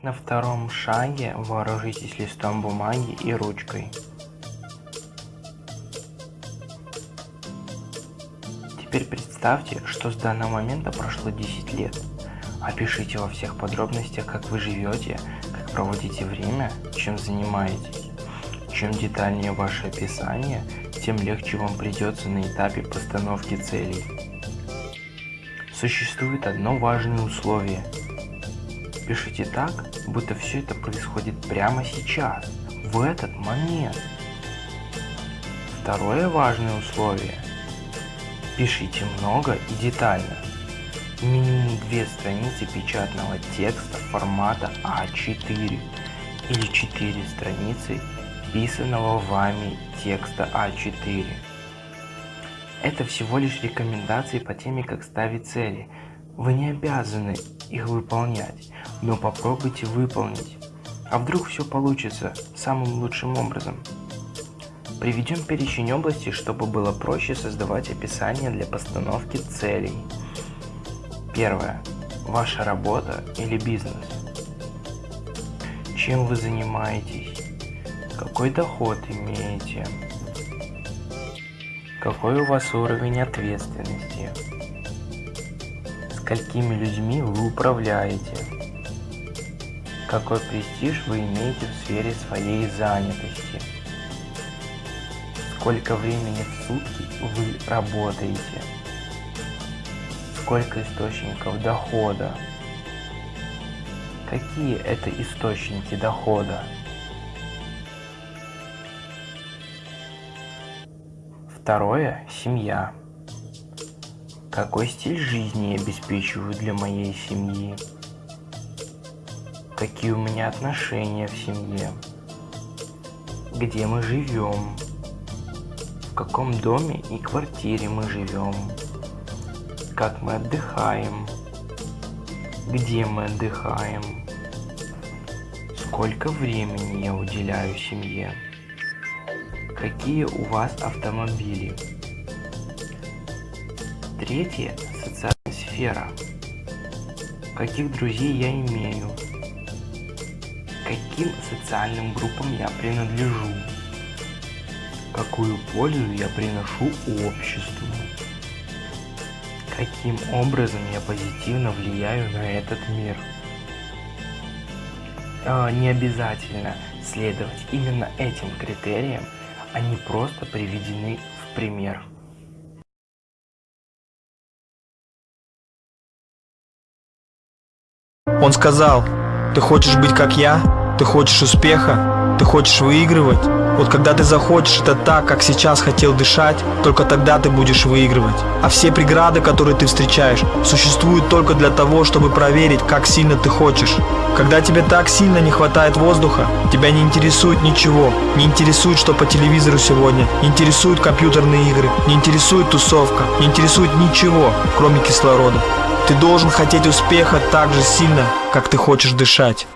На втором шаге вооружитесь листом бумаги и ручкой. Теперь представьте, что с данного момента прошло 10 лет. Опишите во всех подробностях, как вы живете, как проводите время, чем занимаетесь. Чем детальнее ваше описание, тем легче вам придется на этапе постановки целей. Существует одно важное условие – Пишите так, будто все это происходит прямо сейчас, в этот момент. Второе важное условие. Пишите много и детально. Минимум две страницы печатного текста формата А4 или 4 страницы писанного вами текста А4. Это всего лишь рекомендации по теме, как ставить цели – вы не обязаны их выполнять, но попробуйте выполнить. А вдруг все получится самым лучшим образом? Приведем перечень областей, чтобы было проще создавать описание для постановки целей. Первое. Ваша работа или бизнес. Чем вы занимаетесь? Какой доход имеете? Какой у вас уровень ответственности? Сколькими людьми вы управляете, какой престиж вы имеете в сфере своей занятости, сколько времени в сутки вы работаете, сколько источников дохода, какие это источники дохода. Второе – семья. Какой стиль жизни я обеспечиваю для моей семьи? Какие у меня отношения в семье? Где мы живем? В каком доме и квартире мы живем? Как мы отдыхаем? Где мы отдыхаем? Сколько времени я уделяю семье? Какие у вас автомобили? Третье – социальная сфера. Каких друзей я имею? Каким социальным группам я принадлежу? Какую пользу я приношу обществу? Каким образом я позитивно влияю на этот мир? Э, не обязательно следовать именно этим критериям, они просто приведены в пример. Он сказал, ты хочешь быть как я? Ты хочешь успеха? Ты хочешь выигрывать? Вот когда ты захочешь это так, как сейчас хотел дышать, только тогда ты будешь выигрывать. А все преграды, которые ты встречаешь, существуют только для того, чтобы проверить, как сильно ты хочешь. Когда тебе так сильно не хватает воздуха, тебя не интересует ничего, не интересует, что по телевизору сегодня, не интересуют компьютерные игры, не интересует тусовка, не интересует ничего, кроме кислорода. Ты должен хотеть успеха так же сильно, как ты хочешь дышать.